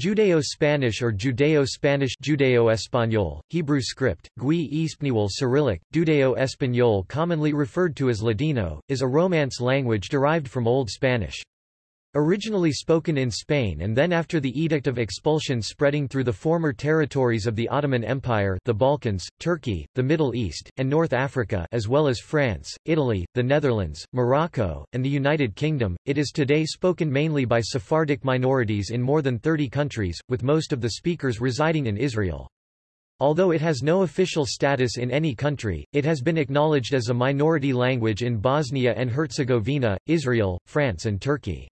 Judeo-Spanish or Judeo-Spanish Judeo-Español, Hebrew script, Gui Espanyol Cyrillic, Judeo-Español commonly referred to as Ladino, is a Romance language derived from Old Spanish. Originally spoken in Spain and then after the Edict of Expulsion spreading through the former territories of the Ottoman Empire the Balkans, Turkey, the Middle East, and North Africa as well as France, Italy, the Netherlands, Morocco, and the United Kingdom, it is today spoken mainly by Sephardic minorities in more than 30 countries, with most of the speakers residing in Israel. Although it has no official status in any country, it has been acknowledged as a minority language in Bosnia and Herzegovina, Israel, France and Turkey.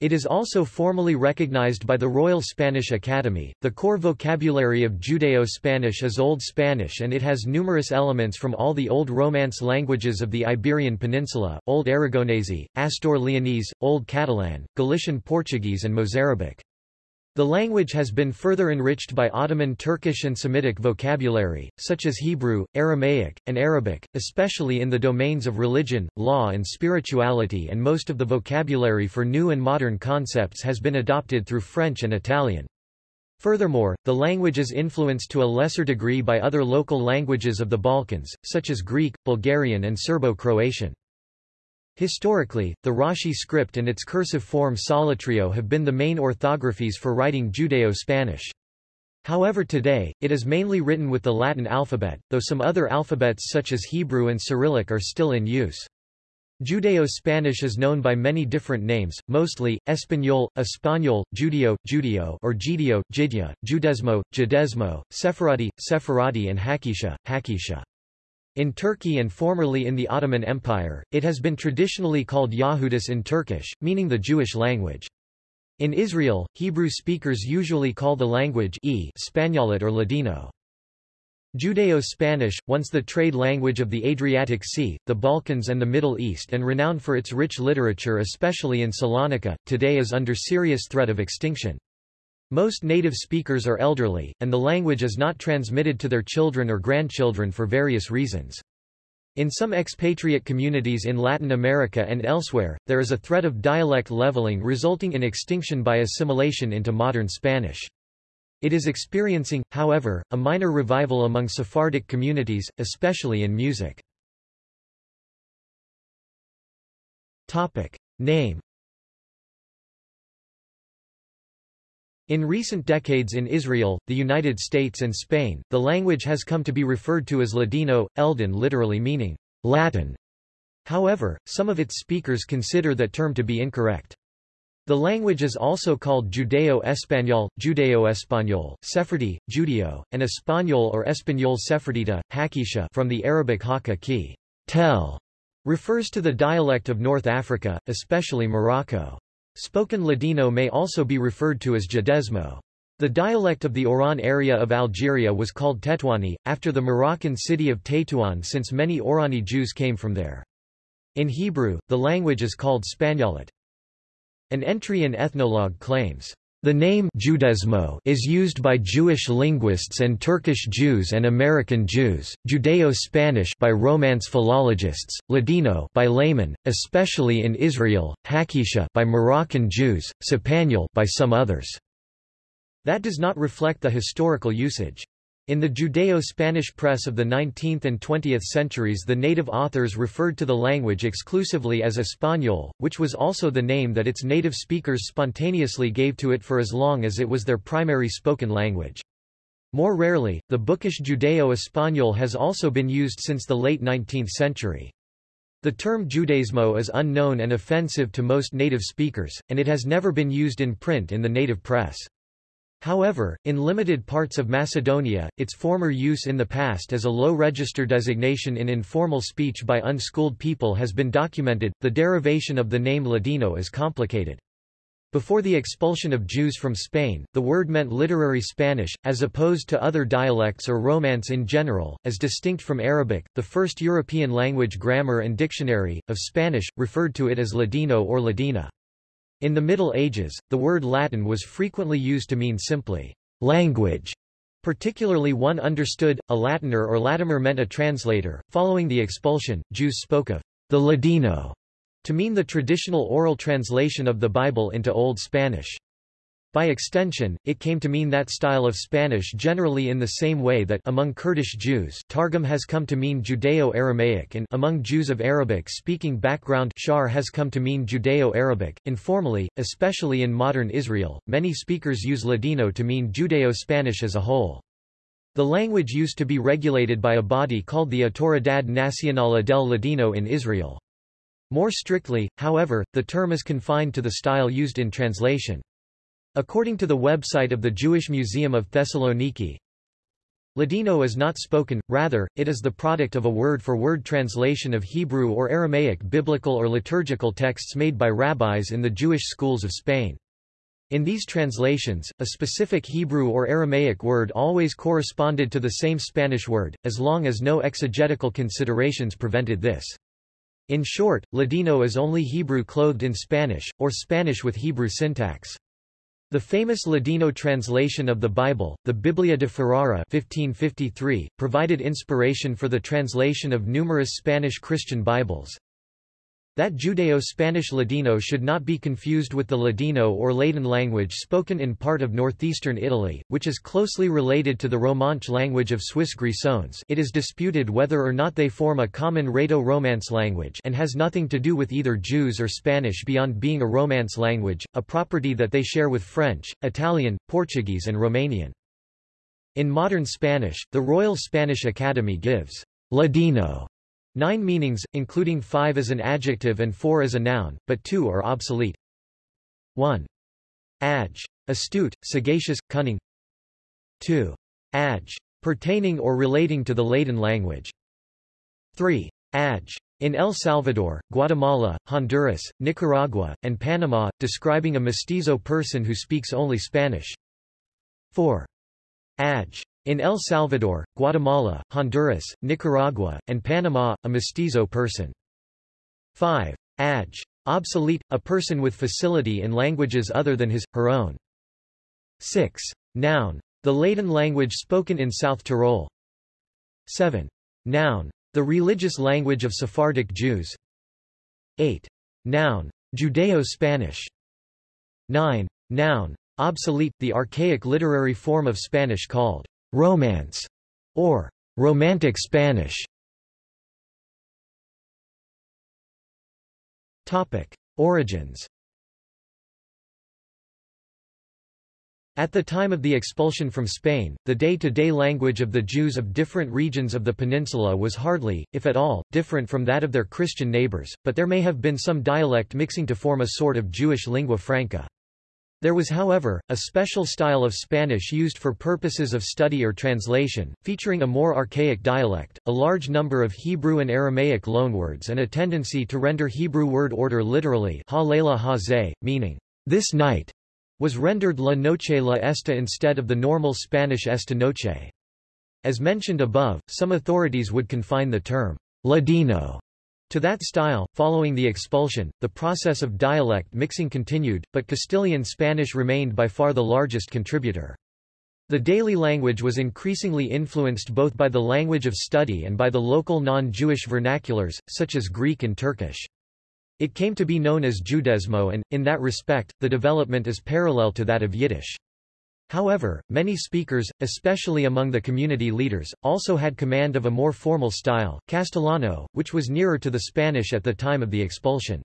It is also formally recognized by the Royal Spanish Academy. The core vocabulary of Judeo-Spanish is Old Spanish and it has numerous elements from all the Old Romance languages of the Iberian Peninsula, Old Aragonese, Astur Leonese, Old Catalan, Galician Portuguese and Mozarabic. The language has been further enriched by Ottoman Turkish and Semitic vocabulary, such as Hebrew, Aramaic, and Arabic, especially in the domains of religion, law and spirituality and most of the vocabulary for new and modern concepts has been adopted through French and Italian. Furthermore, the language is influenced to a lesser degree by other local languages of the Balkans, such as Greek, Bulgarian and Serbo-Croatian. Historically, the Rashi script and its cursive form Solitreo have been the main orthographies for writing Judeo-Spanish. However today, it is mainly written with the Latin alphabet, though some other alphabets such as Hebrew and Cyrillic are still in use. Judeo-Spanish is known by many different names, mostly, Español, Español, Judeo, Judeo or Gidio, Jidya, Judesmo, Judesmo, Sephardi, Sephardi and Hakisha, Hakisha. In Turkey and formerly in the Ottoman Empire, it has been traditionally called Yahudis in Turkish, meaning the Jewish language. In Israel, Hebrew speakers usually call the language e Spaniolet or Ladino. Judeo-Spanish, once the trade language of the Adriatic Sea, the Balkans and the Middle East and renowned for its rich literature especially in Salonika, today is under serious threat of extinction. Most native speakers are elderly, and the language is not transmitted to their children or grandchildren for various reasons. In some expatriate communities in Latin America and elsewhere, there is a threat of dialect leveling resulting in extinction by assimilation into modern Spanish. It is experiencing, however, a minor revival among Sephardic communities, especially in music. Topic. Name In recent decades in Israel, the United States and Spain, the language has come to be referred to as Ladino, Eldon literally meaning Latin. However, some of its speakers consider that term to be incorrect. The language is also called Judeo-Español, Judeo-Español, Sephardi, Judeo, and Español or Español Sephardita, Hakisha from the Arabic Hakka ki, tell, refers to the dialect of North Africa, especially Morocco. Spoken Ladino may also be referred to as Judesmo. The dialect of the Oran area of Algeria was called Tetouani, after the Moroccan city of Tétouan since many Orani Jews came from there. In Hebrew, the language is called Spaniolet. An entry in Ethnologue claims, the name Judesmo is used by Jewish linguists and Turkish Jews and American Jews, Judeo-Spanish by Romance philologists, Ladino by laymen, especially in Israel, Hakisha by Moroccan Jews, Sepanyol by some others. That does not reflect the historical usage. In the Judeo-Spanish press of the 19th and 20th centuries the native authors referred to the language exclusively as Español, which was also the name that its native speakers spontaneously gave to it for as long as it was their primary spoken language. More rarely, the bookish Judeo-Español has also been used since the late 19th century. The term Judaismo is unknown and offensive to most native speakers, and it has never been used in print in the native press. However, in limited parts of Macedonia, its former use in the past as a low register designation in informal speech by unschooled people has been documented. The derivation of the name Ladino is complicated. Before the expulsion of Jews from Spain, the word meant literary Spanish, as opposed to other dialects or Romance in general, as distinct from Arabic. The first European language grammar and dictionary, of Spanish, referred to it as Ladino or Ladina. In the Middle Ages, the word Latin was frequently used to mean simply language. Particularly one understood, a Latiner or Latimer meant a translator. Following the expulsion, Jews spoke of the Ladino to mean the traditional oral translation of the Bible into Old Spanish. By extension, it came to mean that style of Spanish generally in the same way that among Kurdish Jews Targum has come to mean Judeo-Aramaic and among Jews of Arabic-speaking background Shar has come to mean Judeo-Arabic. Informally, especially in modern Israel, many speakers use Ladino to mean Judeo-Spanish as a whole. The language used to be regulated by a body called the Autoridad Nacional del Ladino in Israel. More strictly, however, the term is confined to the style used in translation. According to the website of the Jewish Museum of Thessaloniki, Ladino is not spoken, rather, it is the product of a word-for-word -word translation of Hebrew or Aramaic biblical or liturgical texts made by rabbis in the Jewish schools of Spain. In these translations, a specific Hebrew or Aramaic word always corresponded to the same Spanish word, as long as no exegetical considerations prevented this. In short, Ladino is only Hebrew clothed in Spanish, or Spanish with Hebrew syntax. The famous Ladino translation of the Bible, the Biblia de Ferrara 1553, provided inspiration for the translation of numerous Spanish Christian Bibles. That Judeo-Spanish Ladino should not be confused with the Ladino or Ladin language spoken in part of northeastern Italy, which is closely related to the Romanche language of Swiss Grisons it is disputed whether or not they form a common Rhaeto-Romance language and has nothing to do with either Jews or Spanish beyond being a Romance language, a property that they share with French, Italian, Portuguese and Romanian. In modern Spanish, the Royal Spanish Academy gives Ladino Nine meanings, including five as an adjective and four as a noun, but two are obsolete. 1. Adj. Astute, sagacious, cunning. 2. Adj. Pertaining or relating to the Latin language. 3. Adj. In El Salvador, Guatemala, Honduras, Nicaragua, and Panama, describing a mestizo person who speaks only Spanish. 4. Adj. In El Salvador, Guatemala, Honduras, Nicaragua, and Panama, a mestizo person. 5. Adj. Obsolete, a person with facility in languages other than his, her own. 6. Noun. The Ladin language spoken in South Tyrol. 7. Noun. The religious language of Sephardic Jews. 8. Noun. Judeo-Spanish. 9. Noun. Obsolete, the archaic literary form of Spanish called Romance, or Romantic Spanish. Topic: Origins. At the time of the expulsion from Spain, the day-to-day -day language of the Jews of different regions of the peninsula was hardly, if at all, different from that of their Christian neighbors, but there may have been some dialect mixing to form a sort of Jewish lingua franca. There was however, a special style of Spanish used for purposes of study or translation, featuring a more archaic dialect, a large number of Hebrew and Aramaic loanwords and a tendency to render Hebrew word order literally meaning, this night, was rendered la noche la esta instead of the normal Spanish esta noche. As mentioned above, some authorities would confine the term Ladino to that style, following the expulsion, the process of dialect mixing continued, but Castilian Spanish remained by far the largest contributor. The daily language was increasingly influenced both by the language of study and by the local non-Jewish vernaculars, such as Greek and Turkish. It came to be known as Judesmo and, in that respect, the development is parallel to that of Yiddish. However, many speakers, especially among the community leaders, also had command of a more formal style, Castellano, which was nearer to the Spanish at the time of the expulsion.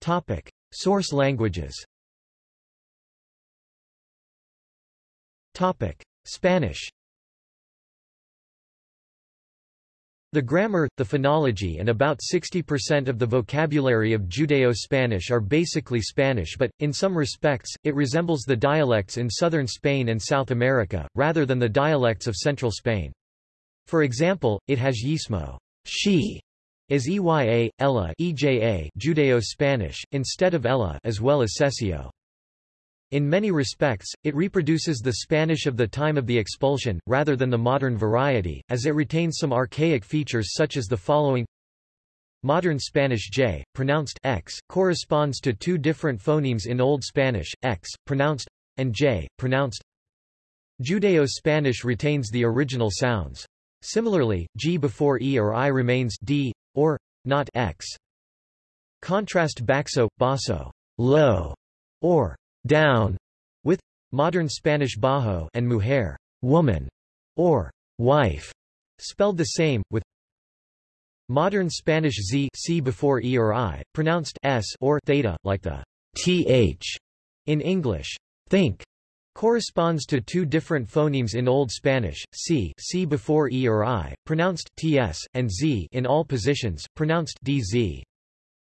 Topic. Source languages Topic. Spanish The grammar, the phonology and about 60% of the vocabulary of Judeo-Spanish are basically Spanish but, in some respects, it resembles the dialects in southern Spain and South America, rather than the dialects of central Spain. For example, it has yeísmo she, as EYA, Ella EJA Judeo-Spanish, instead of Ella as well as seseo. In many respects, it reproduces the Spanish of the time of the expulsion, rather than the modern variety, as it retains some archaic features such as the following Modern Spanish j, pronounced x, corresponds to two different phonemes in Old Spanish, x, pronounced and j, pronounced Judeo-Spanish retains the original sounds. Similarly, g before e or i remains d, or not x. Contrast baxo, basso. low, or down, with modern Spanish bajo and mujer, woman, or wife, spelled the same, with modern Spanish z c before e or i, pronounced s or theta, like the th in English. Think corresponds to two different phonemes in Old Spanish, c, c before e or i, pronounced ts, and z in all positions, pronounced dz.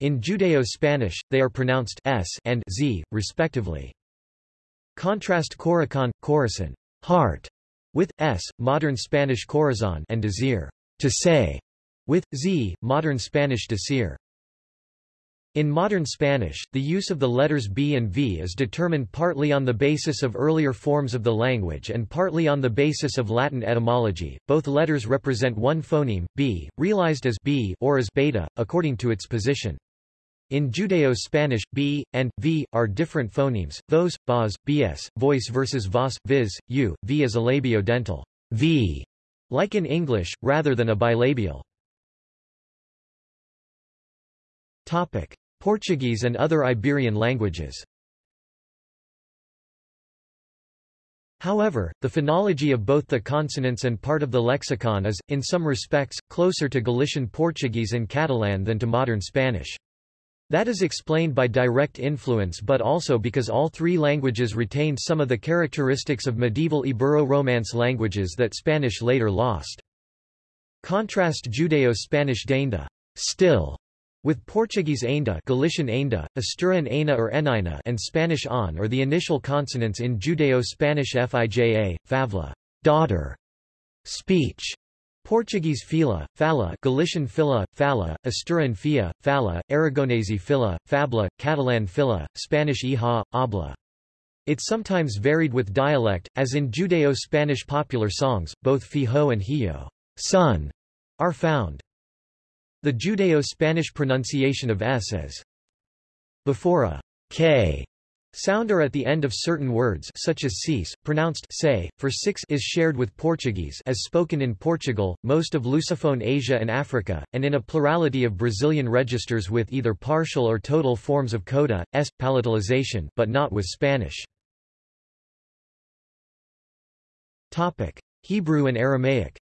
In Judeo-Spanish, they are pronounced s and z, respectively. Contrast corazón, corazón, heart, with s, modern Spanish corazón, and desir, to say, with z, modern Spanish decir. In modern Spanish, the use of the letters B and V is determined partly on the basis of earlier forms of the language and partly on the basis of Latin etymology. Both letters represent one phoneme, B, realized as B or as beta, according to its position. In Judeo-Spanish, B, and, V, are different phonemes, those, bas, bs, voice versus vas, viz, u, v is a labiodental v, like in English, rather than a bilabial. Topic. Portuguese and other Iberian languages However, the phonology of both the consonants and part of the lexicon is, in some respects, closer to Galician Portuguese and Catalan than to modern Spanish. That is explained by direct influence but also because all three languages retained some of the characteristics of medieval Ibero-Romance languages that Spanish later lost. Contrast Judeo-Spanish dainda still with Portuguese ainda, Galician ainda, Asturian aina or enina and Spanish on or the initial consonants in Judeo-Spanish fija, favla, daughter, speech, Portuguese fila, fala, Galician fila, fala, Asturian fia, fala, Aragonese fila, fabla, Catalan fila, Spanish hija, habla. It sometimes varied with dialect, as in Judeo-Spanish popular songs, both fijo and hijo, son, are found. The Judeo-Spanish pronunciation of s as before a k sound or at the end of certain words such as cease, pronounced say, for six is shared with Portuguese as spoken in Portugal, most of Lusophone Asia and Africa, and in a plurality of Brazilian registers with either partial or total forms of coda, s, palatalization but not with Spanish. Hebrew and Aramaic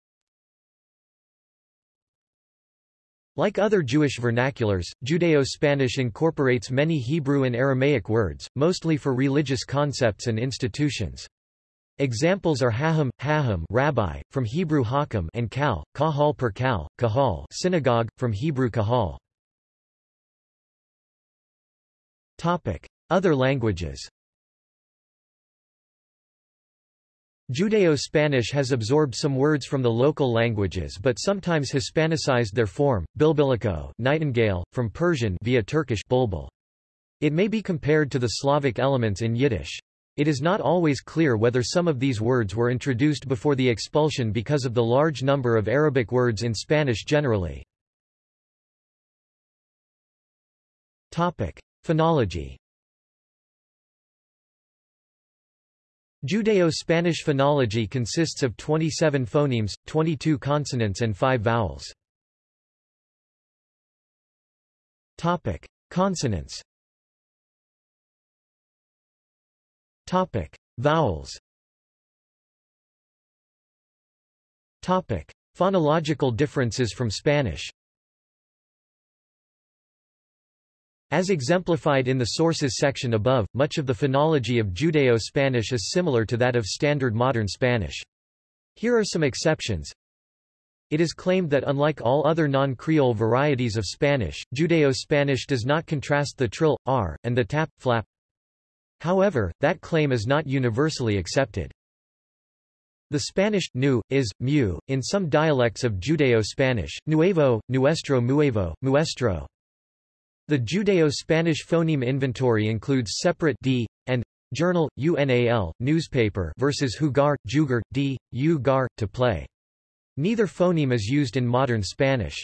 Like other Jewish vernaculars, Judeo-Spanish incorporates many Hebrew and Aramaic words, mostly for religious concepts and institutions. Examples are haham, haham rabbi, from Hebrew hakam and kal, kahal per kal, kahal synagogue, from Hebrew kahal. Other languages Judeo-Spanish has absorbed some words from the local languages but sometimes Hispanicized their form, bilbilico nightingale, from Persian via Turkish bulbul. It may be compared to the Slavic elements in Yiddish. It is not always clear whether some of these words were introduced before the expulsion because of the large number of Arabic words in Spanish generally. Phonology Judeo-Spanish phonology consists of 27 phonemes, 22 consonants and 5 vowels. Topic: Consonants. Topic: Vowels. Topic: Phonological differences from Spanish. As exemplified in the sources section above, much of the phonology of Judeo-Spanish is similar to that of Standard Modern Spanish. Here are some exceptions. It is claimed that unlike all other non-Creole varieties of Spanish, Judeo-Spanish does not contrast the trill, r, and the tap, flap. However, that claim is not universally accepted. The Spanish, nu, is, mu, in some dialects of Judeo-Spanish, nuevo, nuestro muevo, muestro, the Judeo-Spanish phoneme inventory includes separate d and journal, unal, newspaper versus hugar, jugar, d, ugar, to play. Neither phoneme is used in modern Spanish.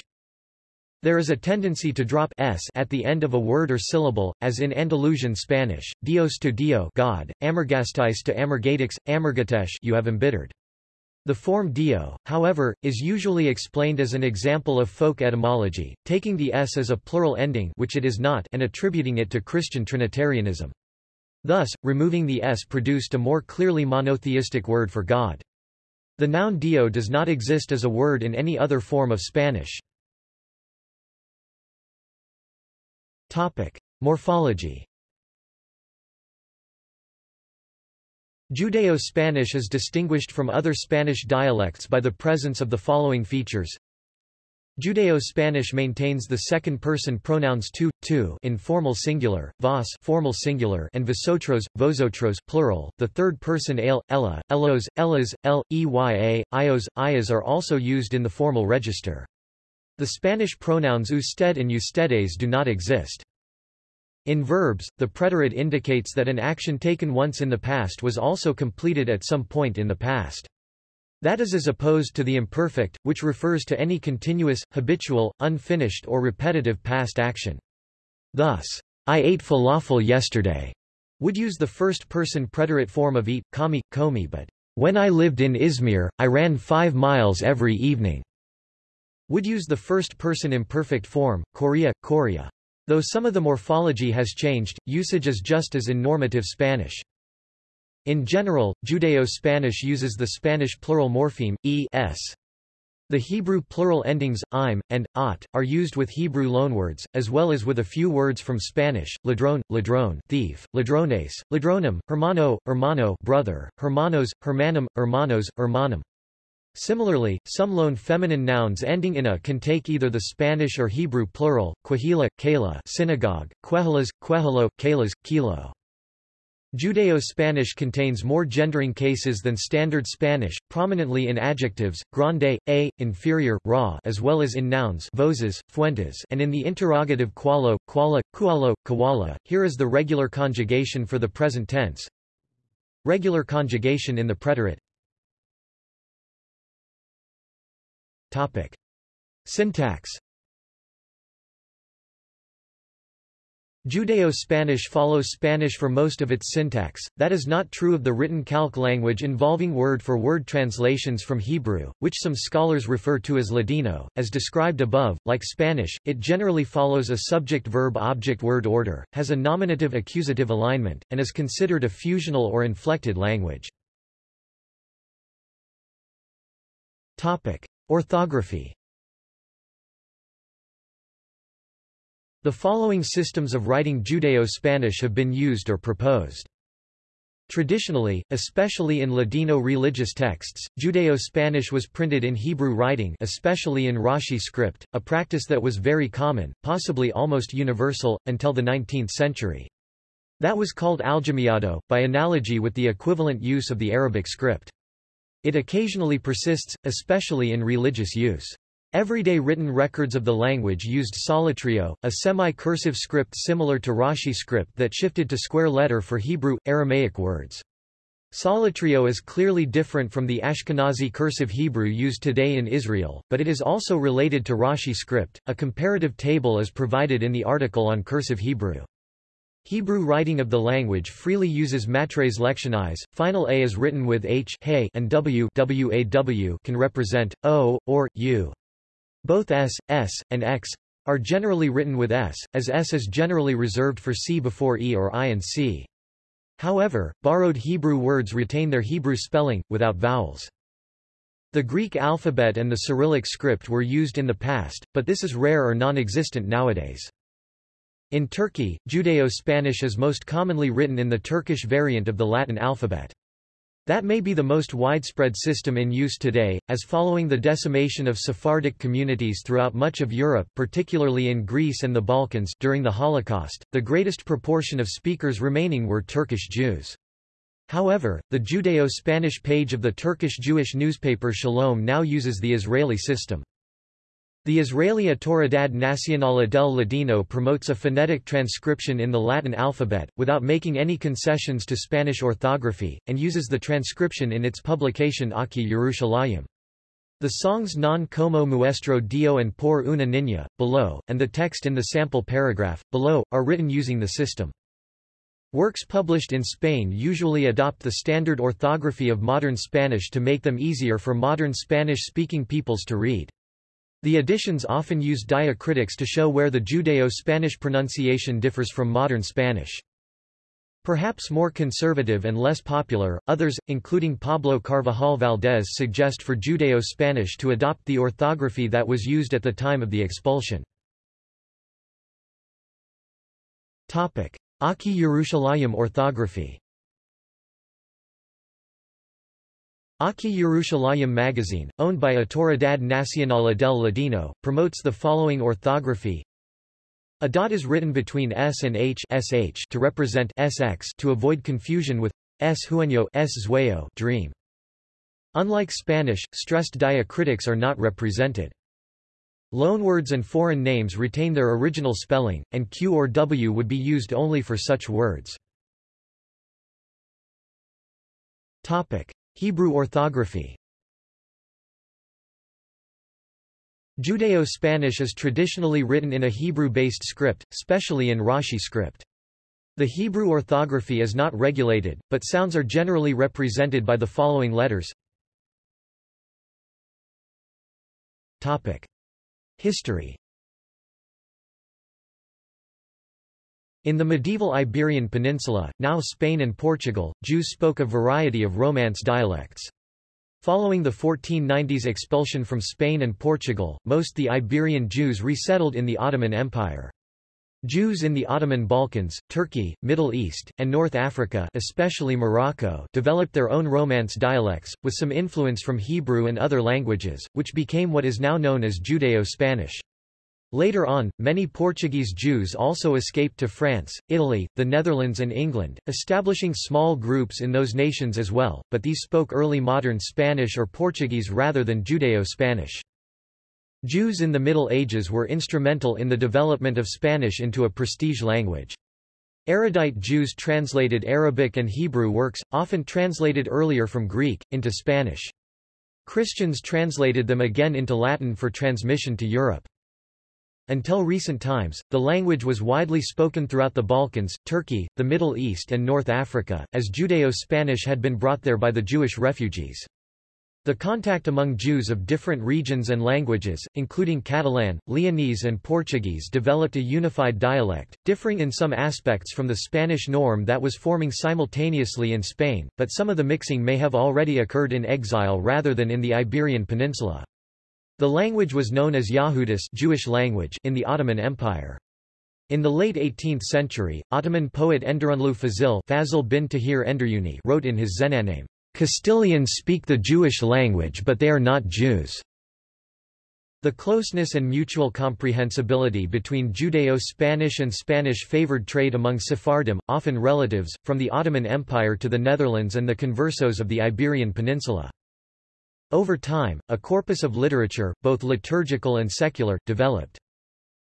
There is a tendency to drop s at the end of a word or syllable, as in Andalusian Spanish, dios to dio God, amargastais to amargatix, amargatesh you have embittered. The form dio, however, is usually explained as an example of folk etymology, taking the s as a plural ending which it is not and attributing it to Christian Trinitarianism. Thus, removing the s produced a more clearly monotheistic word for God. The noun dio does not exist as a word in any other form of Spanish. Topic. Morphology Judeo-Spanish is distinguished from other Spanish dialects by the presence of the following features. Judeo-Spanish maintains the second-person pronouns tu, tu in formal singular, vos formal singular and vosotros, vosotros plural. The third-person ale, ella, elos, ellas, el, eya, ios, ias are also used in the formal register. The Spanish pronouns usted and ustedes do not exist. In verbs, the preterite indicates that an action taken once in the past was also completed at some point in the past. That is as opposed to the imperfect, which refers to any continuous, habitual, unfinished or repetitive past action. Thus, I ate falafel yesterday would use the first-person preterite form of eat, kami, komi but when I lived in Izmir, I ran five miles every evening would use the first-person imperfect form, korea, korea. Though some of the morphology has changed, usage is just as in normative Spanish. In general, Judeo-Spanish uses the Spanish plural morpheme, e s. The Hebrew plural endings, im, and, ot, are used with Hebrew loanwords, as well as with a few words from Spanish, ladrón, ladrón thief, ladrones, ladronem, hermano, hermano brother, hermanos, hermanum, hermanos, hermanum. Similarly, some loan feminine nouns ending in a can take either the Spanish or Hebrew plural, quahila, kala synagogue, quehilas, quehilo, kalas, kilo. Judeo-Spanish contains more gendering cases than Standard Spanish, prominently in adjectives, grande, a, inferior, raw as well as in nouns voces, fuentes and in the interrogative qualo, quala, kualo, kawala. Here is the regular conjugation for the present tense. Regular conjugation in the preterite Topic. Syntax Judeo-Spanish follows Spanish for most of its syntax, that is not true of the written calque language involving word-for-word -word translations from Hebrew, which some scholars refer to as Ladino. As described above, like Spanish, it generally follows a subject-verb-object-word order, has a nominative-accusative alignment, and is considered a fusional or inflected language. Topic. Orthography The following systems of writing Judeo-Spanish have been used or proposed. Traditionally, especially in Ladino religious texts, Judeo-Spanish was printed in Hebrew writing especially in Rashi script, a practice that was very common, possibly almost universal, until the 19th century. That was called aljamiado, by analogy with the equivalent use of the Arabic script. It occasionally persists, especially in religious use. Everyday written records of the language used solitreo, a semi-cursive script similar to Rashi script that shifted to square letter for Hebrew, Aramaic words. Solitreo is clearly different from the Ashkenazi cursive Hebrew used today in Israel, but it is also related to Rashi script. A comparative table is provided in the article on cursive Hebrew. Hebrew writing of the language freely uses matres lectionis. Final a is written with h hey and w waw can represent o or u. Both s, s, and x are generally written with s, as s is generally reserved for c before e or i and c. However, borrowed Hebrew words retain their Hebrew spelling, without vowels. The Greek alphabet and the Cyrillic script were used in the past, but this is rare or non-existent nowadays. In Turkey, Judeo-Spanish is most commonly written in the Turkish variant of the Latin alphabet. That may be the most widespread system in use today, as following the decimation of Sephardic communities throughout much of Europe particularly in Greece and the Balkans during the Holocaust, the greatest proportion of speakers remaining were Turkish Jews. However, the Judeo-Spanish page of the Turkish Jewish newspaper Shalom now uses the Israeli system. The Israeli Autoridad Nacional del Ladino promotes a phonetic transcription in the Latin alphabet, without making any concessions to Spanish orthography, and uses the transcription in its publication Aki Yerushalayim. The songs Non como muestro Dio and Por una niña, below, and the text in the sample paragraph, below, are written using the system. Works published in Spain usually adopt the standard orthography of modern Spanish to make them easier for modern Spanish-speaking peoples to read. The editions often use diacritics to show where the Judeo-Spanish pronunciation differs from modern Spanish. Perhaps more conservative and less popular, others, including Pablo Carvajal Valdés suggest for Judeo-Spanish to adopt the orthography that was used at the time of the expulsion. Aki Yerushalayim orthography Aki Yerushalayim magazine, owned by Autoridad Nacional del Ladino, promotes the following orthography a dot is written between s and h sh to represent sx to avoid confusion with s hueño s zueyo dream. Unlike Spanish, stressed diacritics are not represented. Loanwords and foreign names retain their original spelling, and q or w would be used only for such words. Hebrew orthography Judeo-Spanish is traditionally written in a Hebrew-based script, especially in Rashi script. The Hebrew orthography is not regulated, but sounds are generally represented by the following letters. Topic. History In the medieval Iberian Peninsula, now Spain and Portugal, Jews spoke a variety of Romance dialects. Following the 1490s expulsion from Spain and Portugal, most the Iberian Jews resettled in the Ottoman Empire. Jews in the Ottoman Balkans, Turkey, Middle East, and North Africa especially Morocco developed their own Romance dialects, with some influence from Hebrew and other languages, which became what is now known as Judeo-Spanish. Later on, many Portuguese Jews also escaped to France, Italy, the Netherlands and England, establishing small groups in those nations as well, but these spoke early modern Spanish or Portuguese rather than Judeo-Spanish. Jews in the Middle Ages were instrumental in the development of Spanish into a prestige language. Erudite Jews translated Arabic and Hebrew works, often translated earlier from Greek, into Spanish. Christians translated them again into Latin for transmission to Europe. Until recent times, the language was widely spoken throughout the Balkans, Turkey, the Middle East and North Africa, as Judeo-Spanish had been brought there by the Jewish refugees. The contact among Jews of different regions and languages, including Catalan, Leonese and Portuguese developed a unified dialect, differing in some aspects from the Spanish norm that was forming simultaneously in Spain, but some of the mixing may have already occurred in exile rather than in the Iberian Peninsula. The language was known as Yahudis Jewish language in the Ottoman Empire. In the late 18th century, Ottoman poet Enderunlu Fazil bin Tahir Enderuni wrote in his Zennameh, Castilians speak the Jewish language but they are not Jews. The closeness and mutual comprehensibility between Judeo-Spanish and Spanish-favored trade among Sephardim, often relatives, from the Ottoman Empire to the Netherlands and the conversos of the Iberian Peninsula. Over time, a corpus of literature, both liturgical and secular, developed.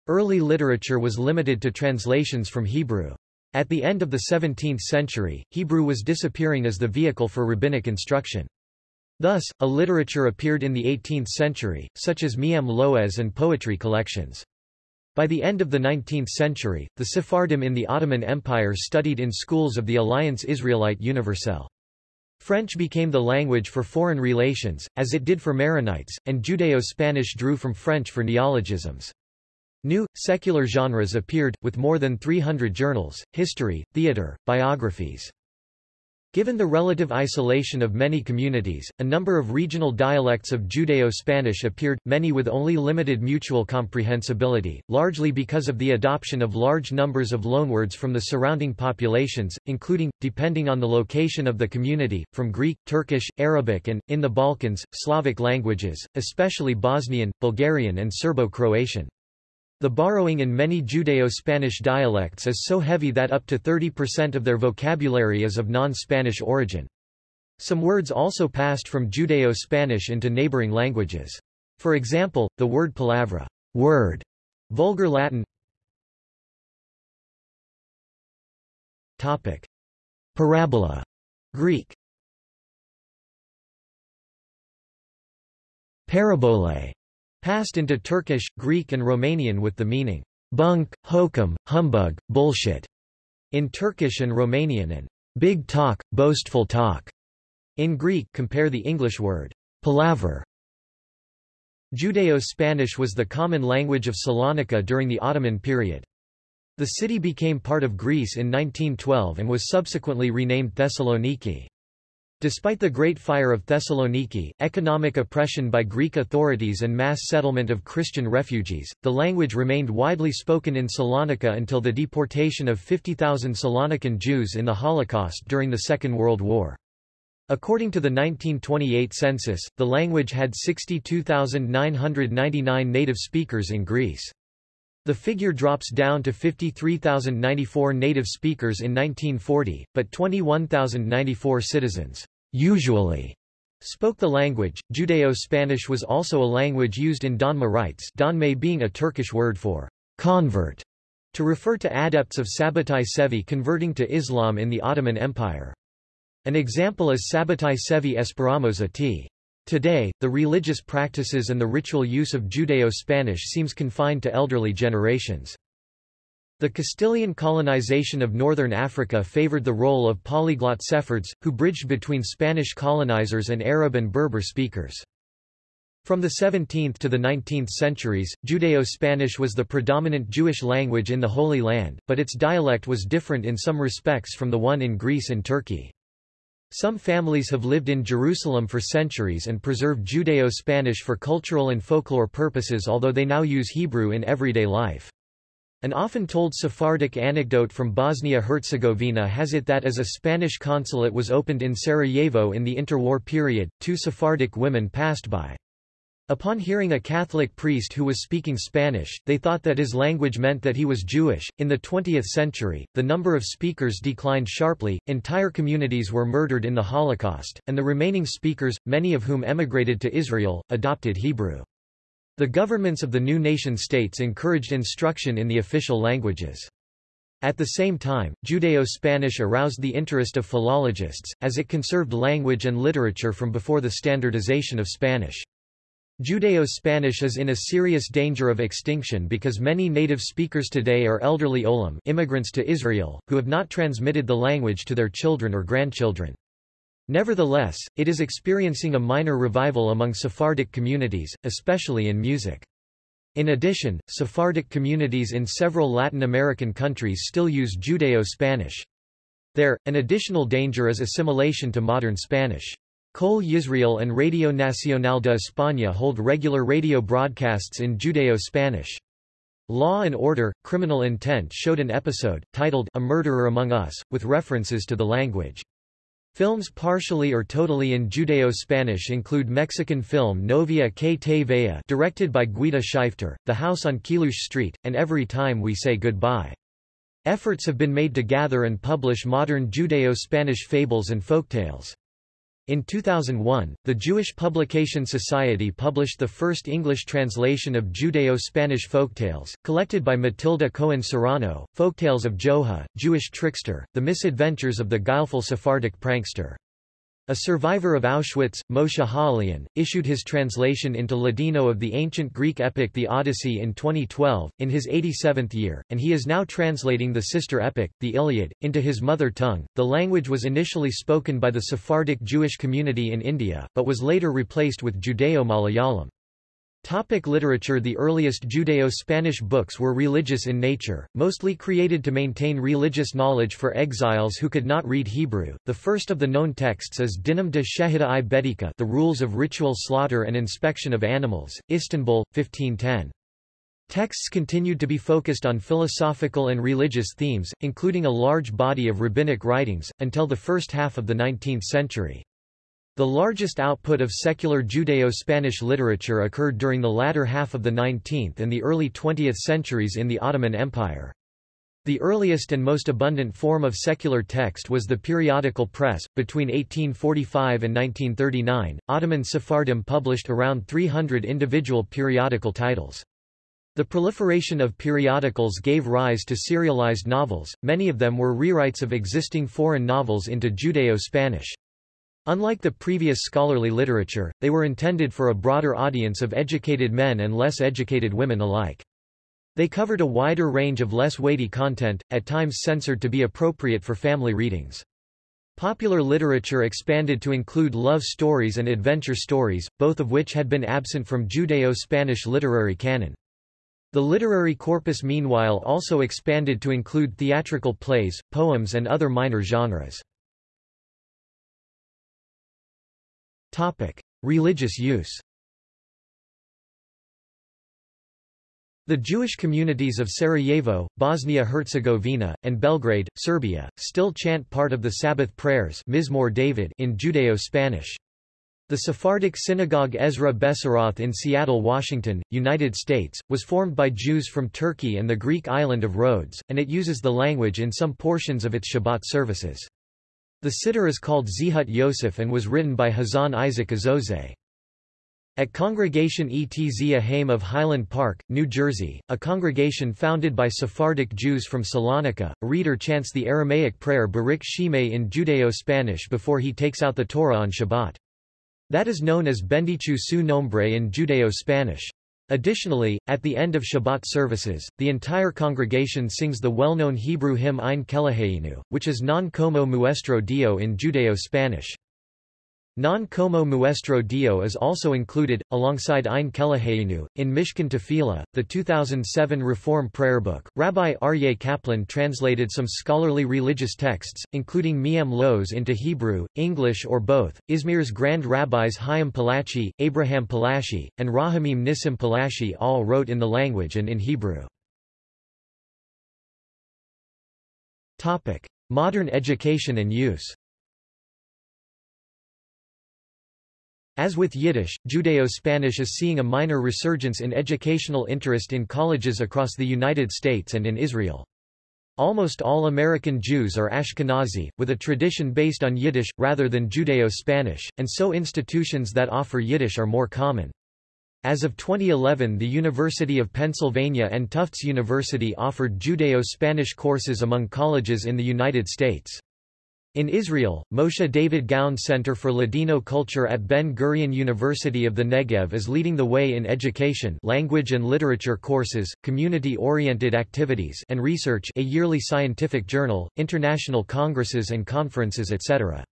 Early literature was limited to translations from Hebrew. At the end of the 17th century, Hebrew was disappearing as the vehicle for rabbinic instruction. Thus, a literature appeared in the 18th century, such as Me'am Lo'ez and poetry collections. By the end of the 19th century, the Sephardim in the Ottoman Empire studied in schools of the Alliance Israelite Universelle. French became the language for foreign relations, as it did for Maronites, and Judeo-Spanish drew from French for neologisms. New, secular genres appeared, with more than 300 journals, history, theater, biographies. Given the relative isolation of many communities, a number of regional dialects of Judeo-Spanish appeared, many with only limited mutual comprehensibility, largely because of the adoption of large numbers of loanwords from the surrounding populations, including, depending on the location of the community, from Greek, Turkish, Arabic and, in the Balkans, Slavic languages, especially Bosnian, Bulgarian and Serbo-Croatian. The borrowing in many Judeo-Spanish dialects is so heavy that up to 30% of their vocabulary is of non-Spanish origin. Some words also passed from Judeo-Spanish into neighboring languages. For example, the word palavra word, Vulgar Latin Topic. Parabola Greek Parabole passed into Turkish, Greek and Romanian with the meaning bunk, hokum, humbug, bullshit. in Turkish and Romanian and big talk, boastful talk. In Greek compare the English word palaver. Judeo-Spanish was the common language of Salonika during the Ottoman period. The city became part of Greece in 1912 and was subsequently renamed Thessaloniki. Despite the Great Fire of Thessaloniki, economic oppression by Greek authorities and mass settlement of Christian refugees, the language remained widely spoken in Salonika until the deportation of 50,000 Salonican Jews in the Holocaust during the Second World War. According to the 1928 census, the language had 62,999 native speakers in Greece. The figure drops down to 53,094 native speakers in 1940, but 21,094 citizens usually spoke the language. Judeo-Spanish was also a language used in Donma rites Donme being a Turkish word for convert, to refer to adepts of Sabbatai Sevi converting to Islam in the Ottoman Empire. An example is Sabbatai Sevi Esperamosa t. Today, the religious practices and the ritual use of Judeo-Spanish seems confined to elderly generations. The Castilian colonization of northern Africa favored the role of polyglot Sephards, who bridged between Spanish colonizers and Arab and Berber speakers. From the 17th to the 19th centuries, Judeo-Spanish was the predominant Jewish language in the Holy Land, but its dialect was different in some respects from the one in Greece and Turkey. Some families have lived in Jerusalem for centuries and preserved Judeo-Spanish for cultural and folklore purposes although they now use Hebrew in everyday life. An often told Sephardic anecdote from Bosnia-Herzegovina has it that as a Spanish consulate was opened in Sarajevo in the interwar period, two Sephardic women passed by. Upon hearing a Catholic priest who was speaking Spanish, they thought that his language meant that he was Jewish. In the 20th century, the number of speakers declined sharply, entire communities were murdered in the Holocaust, and the remaining speakers, many of whom emigrated to Israel, adopted Hebrew. The governments of the new nation-states encouraged instruction in the official languages. At the same time, Judeo-Spanish aroused the interest of philologists, as it conserved language and literature from before the standardization of Spanish. Judeo-Spanish is in a serious danger of extinction because many native speakers today are elderly olim immigrants to Israel, who have not transmitted the language to their children or grandchildren. Nevertheless, it is experiencing a minor revival among Sephardic communities, especially in music. In addition, Sephardic communities in several Latin American countries still use Judeo-Spanish. There, an additional danger is assimilation to modern Spanish. Kol Yisrael and Radio Nacional de España hold regular radio broadcasts in Judeo-Spanish. Law and Order, Criminal Intent showed an episode, titled A Murderer Among Us, with references to the language. Films partially or totally in Judeo-Spanish include Mexican film Novia que te vea directed by Guita Schyfter, The House on Chelouche Street, and Every Time We Say Goodbye. Efforts have been made to gather and publish modern Judeo-Spanish fables and folktales. In 2001, the Jewish Publication Society published the first English translation of Judeo-Spanish folktales, collected by Matilda Koén-Sarano, Folktales of Joha, Jewish Trickster, The Misadventures of the Guileful Sephardic Prankster. A survivor of Auschwitz, Moshe Ha-Elion, issued his translation into Ladino of the ancient Greek epic The Odyssey in 2012, in his 87th year, and he is now translating the sister epic, the Iliad, into his mother tongue. The language was initially spoken by the Sephardic Jewish community in India, but was later replaced with Judeo-Malayalam. Topic literature The earliest Judeo-Spanish books were religious in nature, mostly created to maintain religious knowledge for exiles who could not read Hebrew. The first of the known texts is Dinam de Shehida i Bedika The Rules of Ritual Slaughter and Inspection of Animals, Istanbul, 1510. Texts continued to be focused on philosophical and religious themes, including a large body of rabbinic writings, until the first half of the 19th century. The largest output of secular Judeo-Spanish literature occurred during the latter half of the 19th and the early 20th centuries in the Ottoman Empire. The earliest and most abundant form of secular text was the periodical press. Between 1845 and 1939, Ottoman Sephardim published around 300 individual periodical titles. The proliferation of periodicals gave rise to serialized novels, many of them were rewrites of existing foreign novels into Judeo-Spanish. Unlike the previous scholarly literature, they were intended for a broader audience of educated men and less educated women alike. They covered a wider range of less weighty content, at times censored to be appropriate for family readings. Popular literature expanded to include love stories and adventure stories, both of which had been absent from Judeo-Spanish literary canon. The literary corpus meanwhile also expanded to include theatrical plays, poems and other minor genres. Religious use The Jewish communities of Sarajevo, Bosnia-Herzegovina, and Belgrade, Serbia, still chant part of the Sabbath prayers Mizmor David in Judeo-Spanish. The Sephardic synagogue Ezra Bessaroth in Seattle, Washington, United States, was formed by Jews from Turkey and the Greek island of Rhodes, and it uses the language in some portions of its Shabbat services. The siddur is called Zehut Yosef and was written by Hazan Isaac Azozeh. At Congregation Etz Haim of Highland Park, New Jersey, a congregation founded by Sephardic Jews from Salonika, a reader chants the Aramaic prayer Baruch Shemay in Judeo-Spanish before he takes out the Torah on Shabbat. That is known as Bendichu su nombre in Judeo-Spanish. Additionally, at the end of Shabbat services, the entire congregation sings the well-known Hebrew hymn Ein Keloheinu, which is Non como muestro Dio in Judeo-Spanish. Non como muestro Dio is also included, alongside Ein Keloheinu, in Mishkan Tefillah, the 2007 Reform Prayer Book. Rabbi Aryeh Kaplan translated some scholarly religious texts, including Me'am Lo'ez into Hebrew, English or both. Izmir's Grand Rabbis Chaim Palachi, Abraham Palashi, and Rahamim Nissim Palashi all wrote in the language and in Hebrew. Modern education and use As with Yiddish, Judeo-Spanish is seeing a minor resurgence in educational interest in colleges across the United States and in Israel. Almost all American Jews are Ashkenazi, with a tradition based on Yiddish, rather than Judeo-Spanish, and so institutions that offer Yiddish are more common. As of 2011 the University of Pennsylvania and Tufts University offered Judeo-Spanish courses among colleges in the United States. In Israel, Moshe David Gaon Center for Ladino Culture at Ben-Gurion University of the Negev is leading the way in education language and literature courses, community-oriented activities and research a yearly scientific journal, international congresses and conferences etc.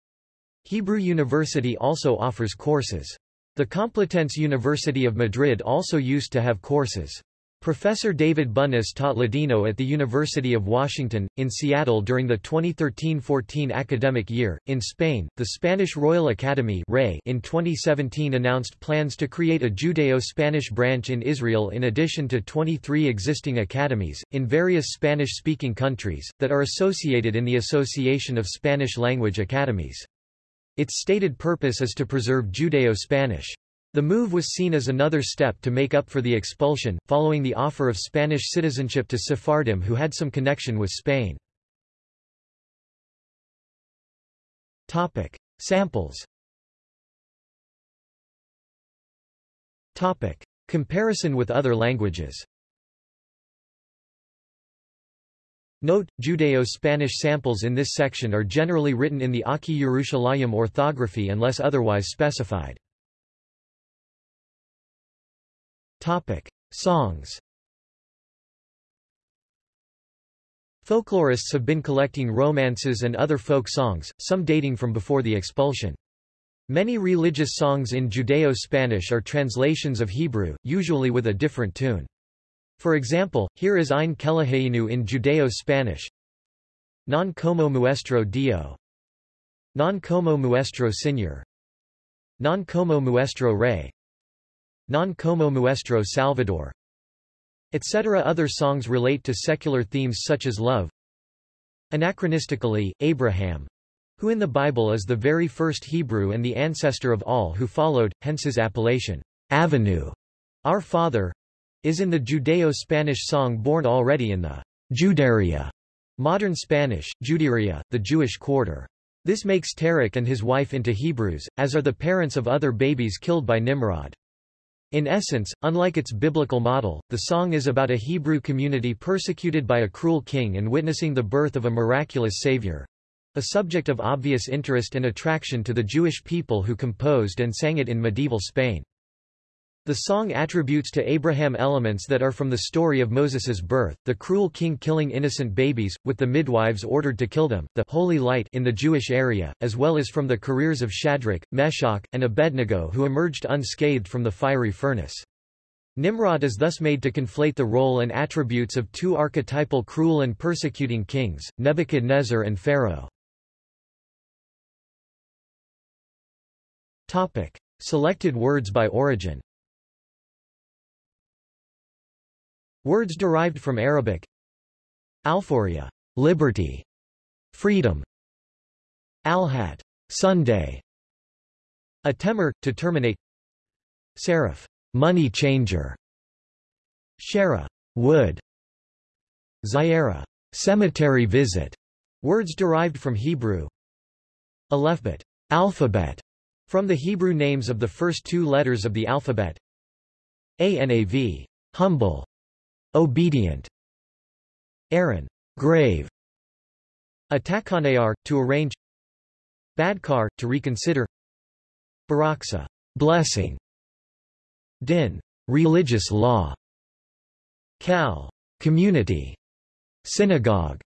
Hebrew University also offers courses. The Complutense University of Madrid also used to have courses. Professor David Bunis taught Ladino at the University of Washington, in Seattle during the 2013-14 academic year. In Spain, the Spanish Royal Academy in 2017 announced plans to create a Judeo-Spanish branch in Israel in addition to 23 existing academies, in various Spanish-speaking countries, that are associated in the Association of Spanish-Language Academies. Its stated purpose is to preserve Judeo-Spanish. The move was seen as another step to make up for the expulsion, following the offer of Spanish citizenship to Sephardim who had some connection with Spain. Topic. Samples Topic. Comparison with other languages Note, Judeo-Spanish samples in this section are generally written in the Aki Yerushalayim orthography unless otherwise specified. Topic: Songs. Folklorists have been collecting romances and other folk songs, some dating from before the expulsion. Many religious songs in Judeo-Spanish are translations of Hebrew, usually with a different tune. For example, here is Ein Keloheinu in Judeo-Spanish. Non como muestro Dio. Non como muestro Señor. Non como muestro Rey. Non como muestro Salvador etc. Other songs relate to secular themes such as love. Anachronistically, Abraham, who in the Bible is the very first Hebrew and the ancestor of all who followed, hence his appellation, Avinu, our Father, is in the Judeo-Spanish song born already in the Juderia, modern Spanish, Juderia, the Jewish quarter. This makes Tarek and his wife into Hebrews, as are the parents of other babies killed by Nimrod. In essence, unlike its biblical model, the song is about a Hebrew community persecuted by a cruel king and witnessing the birth of a miraculous savior. A subject of obvious interest and attraction to the Jewish people who composed and sang it in medieval Spain. The song attributes to Abraham elements that are from the story of Moses's birth, the cruel king killing innocent babies, with the midwives ordered to kill them, the holy light in the Jewish area, as well as from the careers of Shadrach, Meshach, and Abednego who emerged unscathed from the fiery furnace. Nimrod is thus made to conflate the role and attributes of two archetypal cruel and persecuting kings, Nebuchadnezzar and Pharaoh. Selected words by origin Words derived from Arabic Alphoria, liberty, freedom. Alhat, Sunday. Atemar, to terminate. Seraph, money changer. Shara, wood. Zyara, cemetery visit. Words derived from Hebrew. Alephbet, alphabet, from the Hebrew names of the first two letters of the alphabet. Anav, humble. Obedient. Aaron. Grave. Atakanear, to arrange. Badkar, to reconsider. Baraksa. Blessing. Din. Religious law. Kal. Community. Synagogue.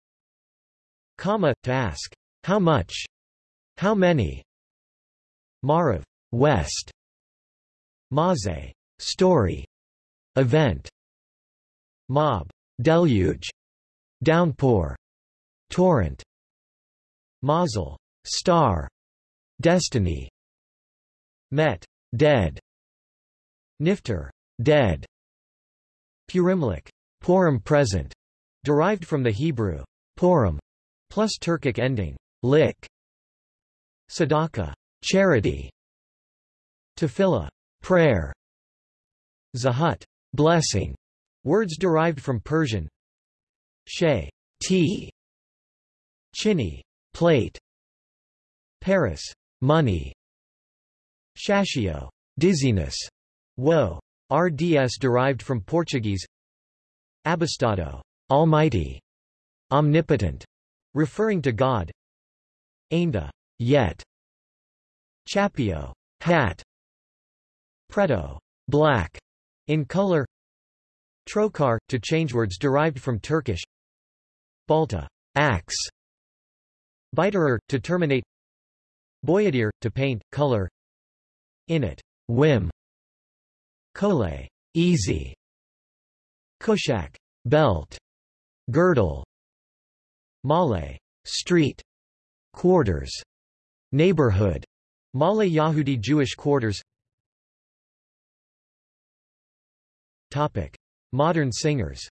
Kama, to ask. How much? How many? Marav. West. Maze. Story. Event. Mob, deluge, downpour, torrent, mazel, star, destiny, met, dead, nifter, dead, purimlik, Purim present, derived from the Hebrew Purim, plus Turkic ending lik, sadaka, charity, tefillah, prayer, zahut, blessing, Words derived from Persian. Shay, tea, chini, plate, Paris, money, shashio, dizziness, woe, RDS derived from Portuguese. Abastado, almighty, omnipotent, referring to God. Ainda, yet, chapio, hat, preto, black, in color Trokar, to change words derived from Turkish. Balta, axe. Biterer, to terminate. Boyadir, to paint, color. Init, whim. Kole, easy. Kushak, belt. Girdle. Male, street. Quarters. Neighborhood. Male Yahudi Jewish quarters. Topic Modern singers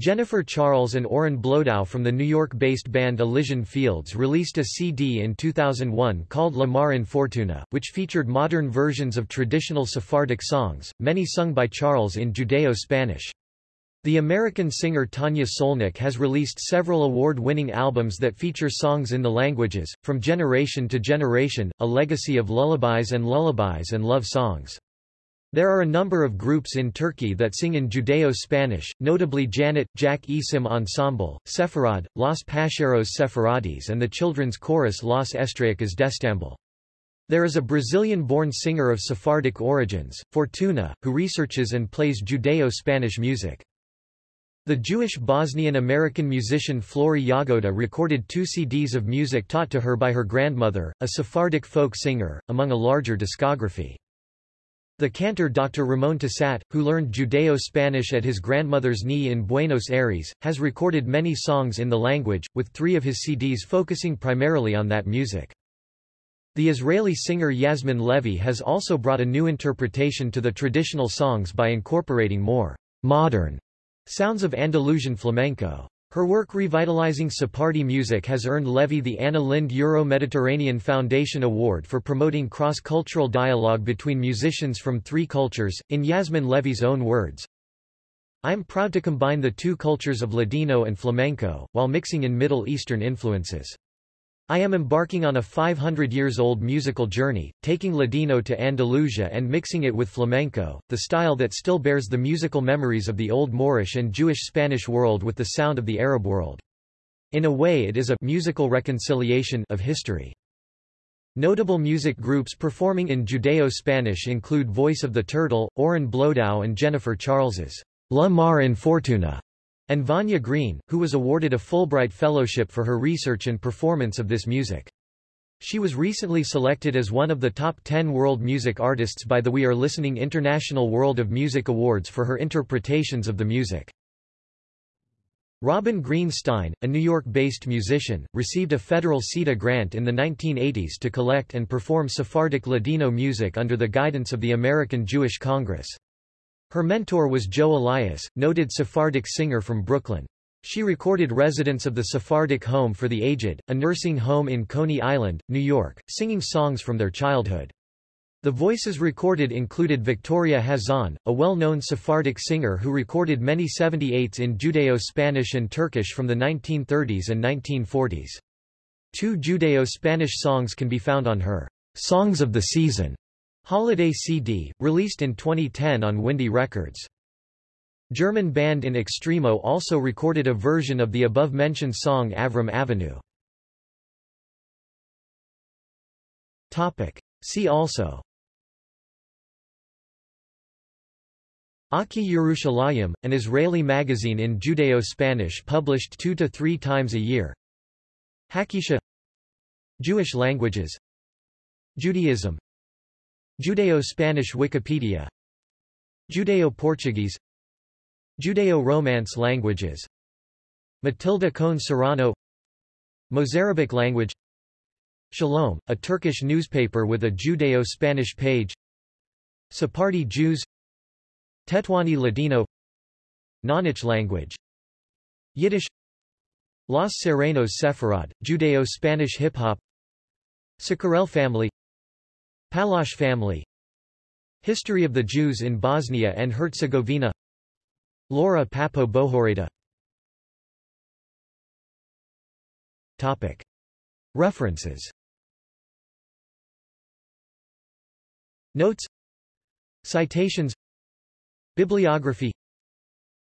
Jennifer Charles and Oren Bloedow from the New York-based band Elysian Fields released a CD in 2001 called La Mar Enfortuna, which featured modern versions of traditional Sephardic songs, many sung by Charles in Judeo-Spanish. The American singer Tanja Solnik has released several award-winning albums that feature songs in the languages, From Generation to Generation, a legacy of lullabies and lullabies and love songs. There are a number of groups in Turkey that sing in Judeo-Spanish, notably Janet, Jak Esim Ensemble, Sepharad, Los Pacheros Sepharadis and the children's chorus Los Estrellas d'Estambul. There is a Brazilian-born singer of Sephardic origins, Fortuna, who researches and plays Judeo-Spanish music. The Jewish Bosnian-American musician Flory Jagoda recorded two CDs of music taught to her by her grandmother, a Sephardic folk singer, among a larger discography. The cantor Dr. Ramon Tasat, who learned Judeo-Spanish at his grandmother's knee in Buenos Aires, has recorded many songs in the language, with three of his CDs focusing primarily on that music. The Israeli singer Yasmin Levy has also brought a new interpretation to the traditional songs by incorporating more modern sounds of Andalusian flamenco. Her work revitalizing Sephardi music has earned Levy the Anna Lindh Euro-Mediterranean Foundation Award for promoting cross-cultural dialogue between musicians from three cultures, in Yasmin Levy's own words. I am proud to combine the two cultures of Ladino and flamenco, while mixing in Middle Eastern influences. I am embarking on a 500 years old musical journey, taking Ladino to Andalusia and mixing it with flamenco, the style that still bears the musical memories of the Old Moorish and Jewish Spanish world with the sound of the Arab world. In a way it is a musical reconciliation of history. Notable music groups performing in Judeo-Spanish include Voice of the Turtle, Oren Bloedow and Jennifer Charles's La Mar Enfortuna, and Vanya Green, who was awarded a Fulbright Fellowship for her research and performance of this music. She was recently selected as one of the top 10 world music artists by the We Are Listening International World of Music Awards for her interpretations of the music. Robin Greenstein, a New York-based musician, received a federal CETA grant in the 1980s to collect and perform Sephardic Ladino music under the guidance of the American Jewish Congress. Her mentor was Joe Elias, noted Sephardic singer from Brooklyn. She recorded residents of the Sephardic Home for the Aged, a nursing home in Coney Island, New York, singing songs from their childhood. The voices recorded included Victoria Hazan, a well-known Sephardic singer who recorded many 78s in Judeo-Spanish and Turkish from the 1930s and 1940s. Two Judeo-Spanish songs can be found on her Songs of the Season holiday CD, released in 2010 on Windy Records. German band In Extremo also recorded a version of the above-mentioned song Avram Avinu. Topic. See also Aki Yerushalayim, an Israeli magazine in Judeo-Spanish published two to three times a year. Hakisha Jewish languages Judaism Judeo-Spanish Wikipedia. Judeo-Portuguese. Judeo-Romance languages. Matilda Koén-Sarano. Mozarabic language. Shalom, a Turkish newspaper with a Judeo-Spanish page. Sephardi Jews. Tetuani Ladino. Nonich language. Yiddish. Los Serenos Sepharad, Judeo-Spanish hip-hop. Sicarel family Palash family. History of the Jews in Bosnia and Herzegovina. Laura Papo Bohoreta Topic. References. Notes. Citations. Bibliography.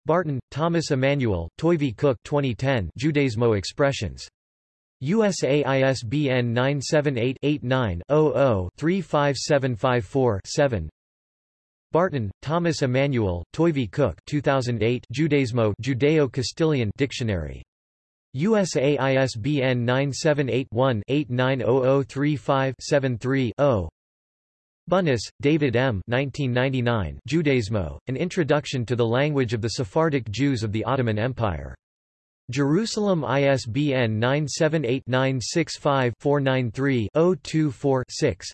Barton, Thomas Emanuel, Toivi Cook 2010 Judaismo Expressions. USA ISBN 978-89-00-35754-7 Barton, Thomas Emanuel, Toivi Cook 2008 Judaismo Judeo-Castilian Dictionary. USA ISBN 978 one 890035 73 0 Bunis, David M. 1999, Judaismo, An Introduction to the Language of the Sephardic Jews of the Ottoman Empire. Jerusalem ISBN 978-965-493-024-6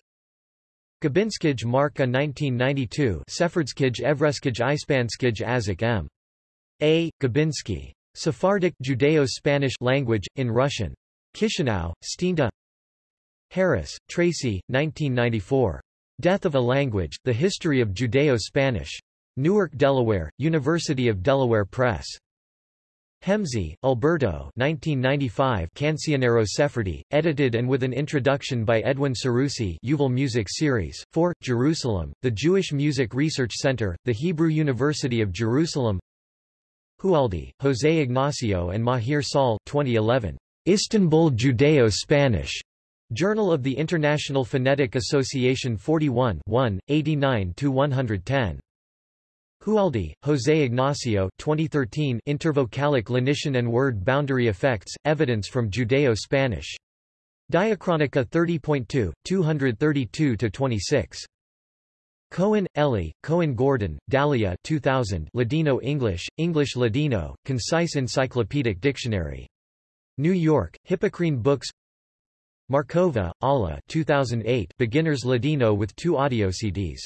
Gabinskij Marka 1992 Sephardskij Evreskij Ispanskij Azik M. A. Gabinsky. Sephardic Judeo-Spanish language, in Russian. Chisinau, Stinta Harris, Tracy, 1994. Death of a Language, The History of Judeo-Spanish. Newark, Delaware, University of Delaware Press. Hemsi, Alberto 1995 Cancionero Sephardi, edited and with an introduction by Edwin Seroussi Yuval Music Series. 4. Jerusalem, The Jewish Music Research Center, The Hebrew University of Jerusalem Hualde, José Ignacio and Mahir Saul 2011. Istanbul Judeo-Spanish. Journal of the International Phonetic Association 41 1, 89-110. Hualde, José Ignacio 2013 Intervocalic lenition and word boundary effects, evidence from Judeo-Spanish. Diachronica 30.2, 232-26. Cohen, Ellie, Cohen Gordon, Dalia 2000 Ladino English, English Ladino, Concise Encyclopedic Dictionary. New York, Hippocrene Books Markova, Alla 2008 Beginner's Ladino with two audio CDs.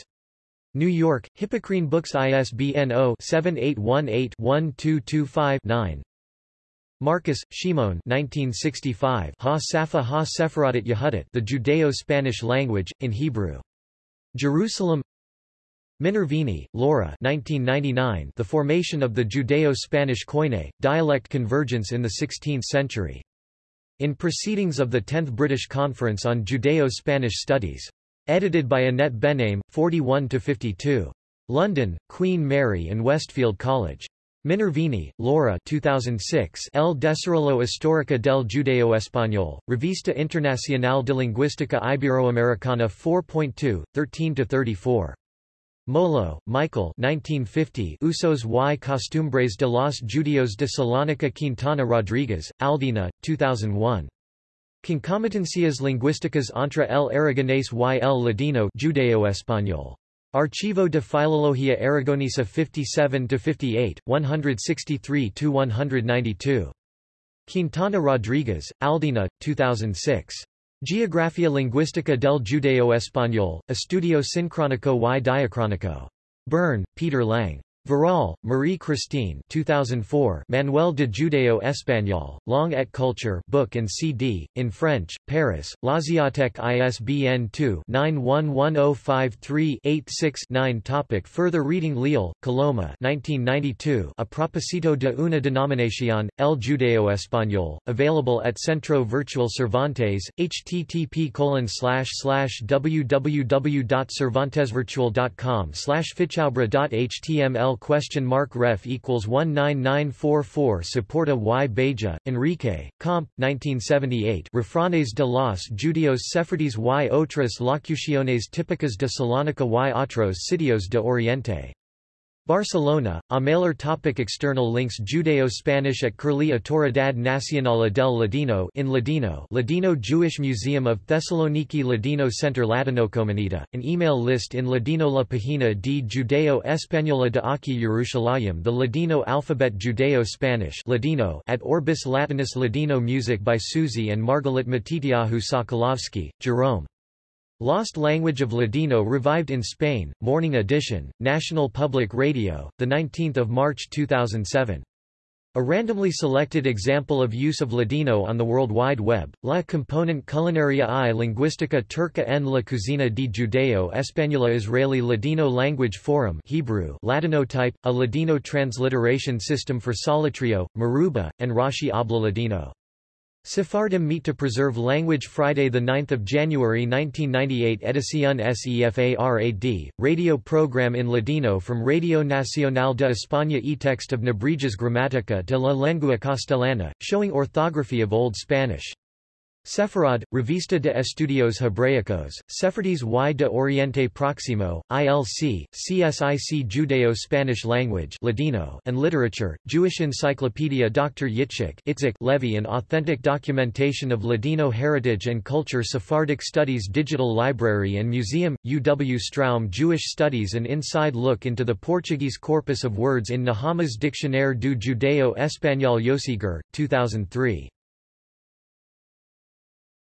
New York, Hippocrene Books ISBN 0-7818-1225-9 Marcus, Shimon 1965 Ha Safa Ha Sepharadit Yehudit The Judeo-Spanish Language, in Hebrew. Jerusalem Minervini, Laura 1999 The Formation of the Judeo-Spanish Koine, Dialect Convergence in the Sixteenth Century. In Proceedings of the 10th British Conference on Judeo-Spanish Studies. Edited by Annette Benaim, 41-52. London, Queen Mary and Westfield College. Minervini, Laura 2006 El Desarrollo Histórico del Judeo Español, Revista Internacional de Lingüística Iberoamericana 4.2, 13-34. Molho, Michael 1950 Usos y Costumbres de los Judios de Salónica Quintana Rodriguez, Aldina, 2001. Concomitancias lingüísticas entre el aragonés y el ladino Judeo-Español. Archivo de Filología Aragonesa 57-58, 163-192. Quintana Rodriguez, Aldina, 2006. Geografía Lingüística del Judeo Español, Estudio Sincrónico y Diacrónico. Bern, Peter Lang. Verrall, Marie-Christine 2004 Manuel de Judeo Español, Long et Culture book and CD, in French, Paris, L'Asiathèque ISBN 2-911053-86-9 Topic Further reading Leal, Coloma 1992 A propósito de una denominación, El Judeo Español, available at Centro Virtual Cervantes, http www.cervantesvirtual.com fichaubra.html question mark ref equals 19944 Saporta y Beja, Enrique, Comp. 1978 Refranes de los Judios Sefardíes y otras locuciones típicas de Salónica y otros sitios de Oriente. Barcelona, Ameller topic External links Judeo-Spanish at Curlie Autoridad Nacional del Ladino in Ladino Ladino Jewish Museum of Thessaloniki Ladino Center Latinocomunidad, an email list in Ladino La Página de Judeo Española de Aquí Jerusalem The Ladino Alphabet Judeo-Spanish Ladino at Orbis Latinus Ladino Music by Susie and Margalit Matitiahu Sokolovsky, Jerome. Lost Language of Ladino revived in Spain, Morning Edition, National Public Radio, 19 March 2007. A randomly selected example of use of Ladino on the World Wide Web, La Component Culinaria y Lingüística Turca en la Cocina de Judeo Española Israeli Ladino Language Forum Hebrew Ladinotype, a Ladino transliteration system for Solitreo, Meruba, and Rashi Habla Ladino. Sephardim meet to preserve language Friday 9 January 1998 Edición SEFARAD, radio program in Ladino from Radio Nacional de España e text of Nebrija's Gramática de la Lengua Castellana, showing orthography of Old Spanish. Sefarad, Revista de Estudios Hebraicos, Sefardíes y de Oriente Próximo, ILC, CSIC Judeo-Spanish Language Ladino and Literature, Jewish Encyclopedia Dr. Yitzhak Itzik Levy An authentic documentation of Ladino heritage and culture Sephardic Studies Digital Library and Museum, UW Stroum Jewish Studies An inside look into the Portuguese corpus of words in Nehama's Dictionnaire du Judeo Español Yosiger, 2003.